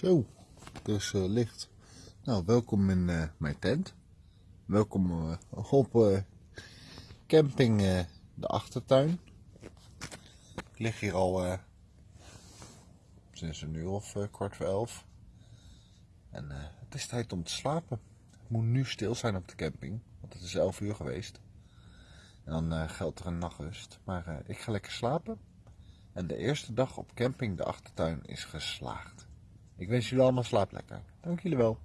Zo, het is eh, licht. Nou, welkom in eh, mijn tent. Welkom eh, op camping de achtertuin. Ik lig hier al sinds een uur of kwart voor elf. En het is tijd om te slapen. Het moet nu stil zijn op de camping, want het is elf uur geweest. En dan geldt er een nachtrust. Maar ik ga lekker slapen. En de eerste dag op camping de achtertuin is geslaagd. Ik wens jullie allemaal slaap lekker. Dank jullie wel.